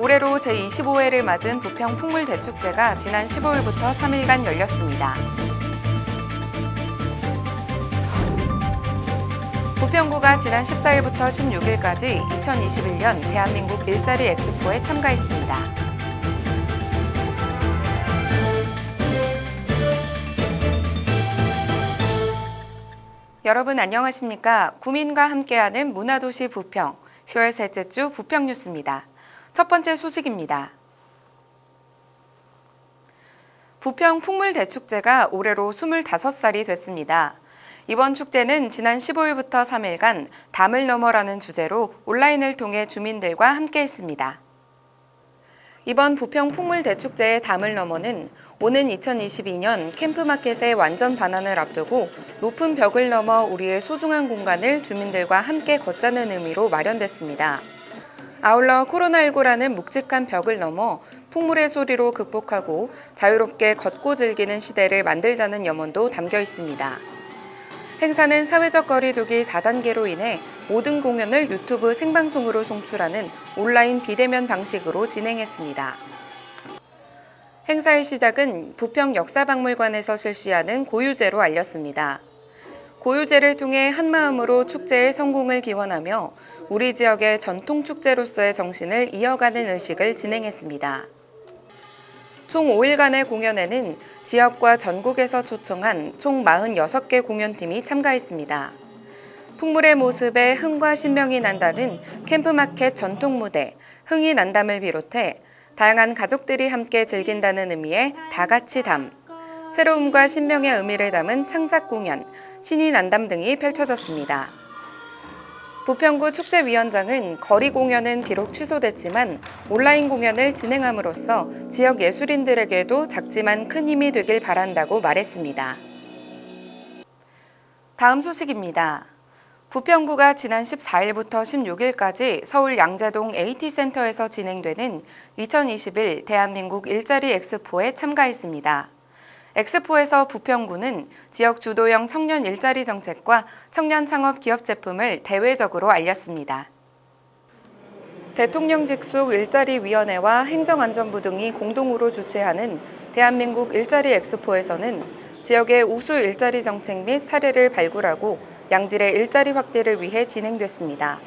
올해로 제25회를 맞은 부평 풍물대축제가 지난 15일부터 3일간 열렸습니다. 부평구가 지난 14일부터 16일까지 2021년 대한민국 일자리 엑스포에 참가했습니다. 여러분 안녕하십니까? 구민과 함께하는 문화도시 부평 10월 셋째 주 부평 뉴스입니다. 첫 번째 소식입니다. 부평 풍물대축제가 올해로 25살이 됐습니다. 이번 축제는 지난 15일부터 3일간 담을 넘어라는 주제로 온라인을 통해 주민들과 함께 했습니다. 이번 부평 풍물대축제의 담을 넘어는 오는 2022년 캠프마켓의 완전 반환을 앞두고 높은 벽을 넘어 우리의 소중한 공간을 주민들과 함께 걷자는 의미로 마련됐습니다. 아울러 코로나19라는 묵직한 벽을 넘어 풍물의 소리로 극복하고 자유롭게 걷고 즐기는 시대를 만들자는 염원도 담겨 있습니다. 행사는 사회적 거리두기 4단계로 인해 모든 공연을 유튜브 생방송으로 송출하는 온라인 비대면 방식으로 진행했습니다. 행사의 시작은 부평 역사박물관에서 실시하는 고유제로 알렸습니다. 고유제를 통해 한마음으로 축제의 성공을 기원하며 우리 지역의 전통 축제로서의 정신을 이어가는 의식을 진행했습니다. 총 5일간의 공연에는 지역과 전국에서 초청한 총 46개 공연팀이 참가했습니다. 풍물의 모습에 흥과 신명이 난다는 캠프마켓 전통 무대 흥이 난담을 비롯해 다양한 가족들이 함께 즐긴다는 의미의 다같이 담, 새로움과 신명의 의미를 담은 창작 공연, 신이 난담 등이 펼쳐졌습니다. 부평구 축제위원장은 거리 공연은 비록 취소됐지만 온라인 공연을 진행함으로써 지역 예술인들에게도 작지만 큰 힘이 되길 바란다고 말했습니다. 다음 소식입니다. 부평구가 지난 14일부터 16일까지 서울 양재동 AT센터에서 진행되는 2021 대한민국 일자리 엑스포에 참가했습니다. 엑스포에서 부평구는 지역 주도형 청년 일자리 정책과 청년 창업 기업 제품을 대외적으로 알렸습니다. 대통령 직속 일자리위원회와 행정안전부 등이 공동으로 주최하는 대한민국 일자리 엑스포에서는 지역의 우수 일자리 정책 및 사례를 발굴하고 양질의 일자리 확대를 위해 진행됐습니다.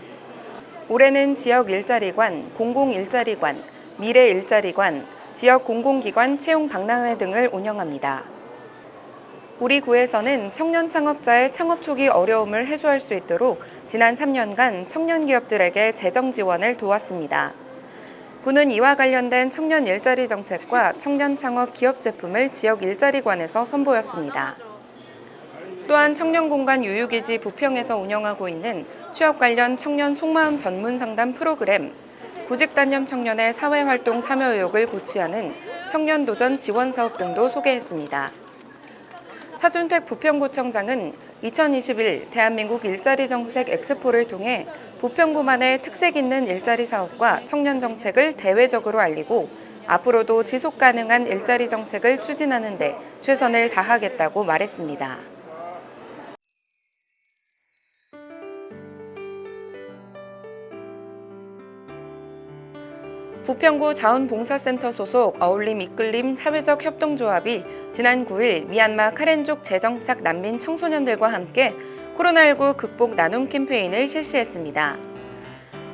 올해는 지역 일자리관, 공공 일자리관, 미래 일자리관, 지역 공공기관 채용 박람회 등을 운영합니다. 우리 구에서는 청년 창업자의 창업 초기 어려움을 해소할 수 있도록 지난 3년간 청년 기업들에게 재정 지원을 도왔습니다. 구는 이와 관련된 청년 일자리 정책과 청년 창업 기업 제품을 지역 일자리관에서 선보였습니다. 또한 청년공간 유유기지 부평에서 운영하고 있는 취업 관련 청년 속마음 전문 상담 프로그램, 구직단념 청년의 사회활동 참여 의욕을 고취하는 청년도전 지원사업 등도 소개했습니다. 차준택 부평구청장은 2021 대한민국 일자리 정책 엑스포를 통해 부평구만의 특색 있는 일자리 사업과 청년 정책을 대외적으로 알리고 앞으로도 지속 가능한 일자리 정책을 추진하는 데 최선을 다하겠다고 말했습니다. 부평구 자원봉사센터 소속 어울림 이끌림 사회적 협동조합이 지난 9일 미얀마 카렌족 재정착 난민 청소년들과 함께 코로나19 극복 나눔 캠페인을 실시했습니다.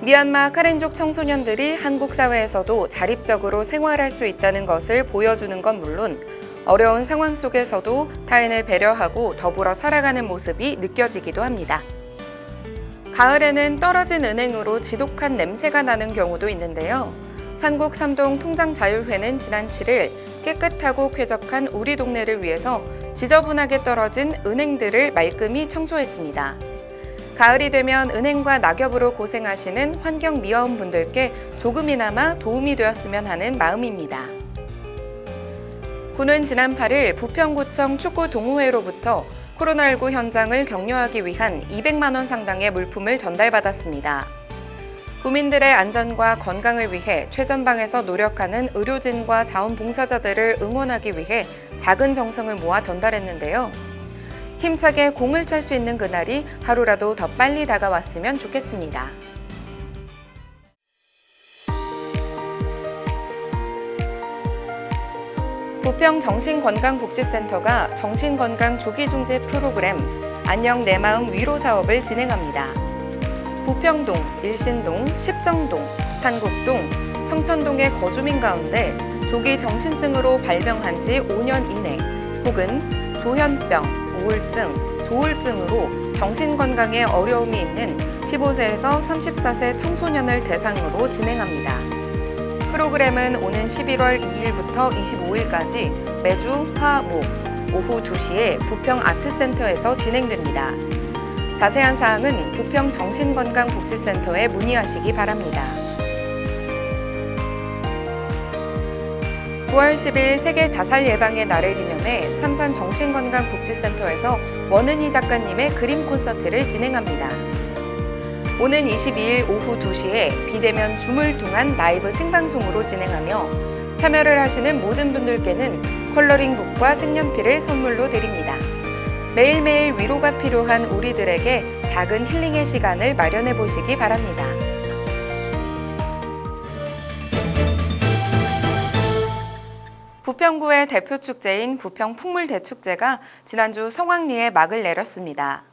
미얀마 카렌족 청소년들이 한국 사회에서도 자립적으로 생활할 수 있다는 것을 보여주는 건 물론 어려운 상황 속에서도 타인을 배려하고 더불어 살아가는 모습이 느껴지기도 합니다. 가을에는 떨어진 은행으로 지독한 냄새가 나는 경우도 있는데요. 산곡 삼동 통장자율회는 지난 7일 깨끗하고 쾌적한 우리 동네를 위해서 지저분하게 떨어진 은행들을 말끔히 청소했습니다. 가을이 되면 은행과 낙엽으로 고생하시는 환경미화원 분들께 조금이나마 도움이 되었으면 하는 마음입니다. 군은 지난 8일 부평구청 축구동호회로부터 코로나19 현장을 격려하기 위한 200만 원 상당의 물품을 전달받았습니다. 국민들의 안전과 건강을 위해 최전방에서 노력하는 의료진과 자원봉사자들을 응원하기 위해 작은 정성을 모아 전달했는데요. 힘차게 공을 찰 수 있는 그날이 하루라도 더 빨리 다가왔으면 좋겠습니다. 부평 정신건강복지센터가 정신건강 조기중재 프로그램 안녕 내 마음 위로 사업을 진행합니다. 부평동, 일신동, 십정동, 산곡동, 청천동의 거주민 가운데 조기 정신증으로 발병한 지 5년 이내 혹은 조현병, 우울증, 조울증으로 정신건강에 어려움이 있는 15세에서 34세 청소년을 대상으로 진행합니다. 프로그램은 오는 11월 2일부터 25일까지 매주 화, 목, 오후 2시에 부평 아트센터에서 진행됩니다. 자세한 사항은 부평 정신건강복지센터에 문의하시기 바랍니다. 9월 10일 세계 자살 예방의 날을 기념해 삼산 정신건강복지센터에서 원은희 작가님의 그림 콘서트를 진행합니다. 오는 22일 오후 2시에 비대면 줌을 통한 라이브 생방송으로 진행하며 참여를 하시는 모든 분들께는 컬러링북과 색연필을 선물로 드립니다. 매일매일 위로가 필요한 우리들에게 작은 힐링의 시간을 마련해 보시기 바랍니다. 부평구의 대표 축제인 부평 풍물대축제가 지난주 성황리에 막을 내렸습니다.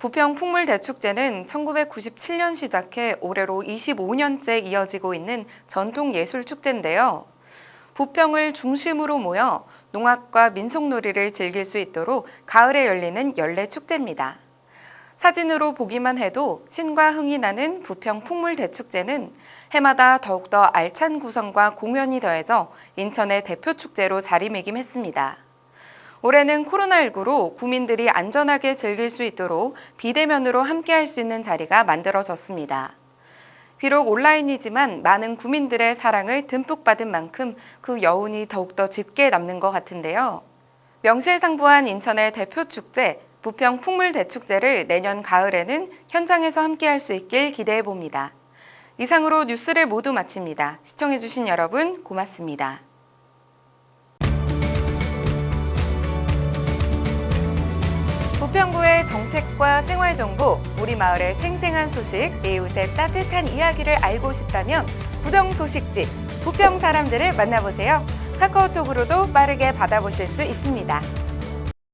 부평 풍물대축제는 1997년 시작해 올해로 25년째 이어지고 있는 전통 예술 축제인데요. 부평을 중심으로 모여 농악과 민속놀이를 즐길 수 있도록 가을에 열리는 연례 축제입니다. 사진으로 보기만 해도 신과 흥이 나는 부평 풍물대축제는 해마다 더욱더 알찬 구성과 공연이 더해져 인천의 대표 축제로 자리매김했습니다. 올해는 코로나19로 구민들이 안전하게 즐길 수 있도록 비대면으로 함께할 수 있는 자리가 만들어졌습니다. 비록 온라인이지만 많은 구민들의 사랑을 듬뿍 받은 만큼 그 여운이 더욱더 짙게 남는 것 같은데요. 명실상부한 인천의 대표 축제, 부평 풍물대축제를 내년 가을에는 현장에서 함께할 수 있길 기대해 봅니다. 이상으로 뉴스를 모두 마칩니다. 시청해주신 여러분 고맙습니다. 부평구의 정책과 생활정보, 우리 마을의 생생한 소식, 이웃의 따뜻한 이야기를 알고 싶다면 부정소식지, 부평 사람들을 만나보세요. 카카오톡으로도 빠르게 받아보실 수 있습니다.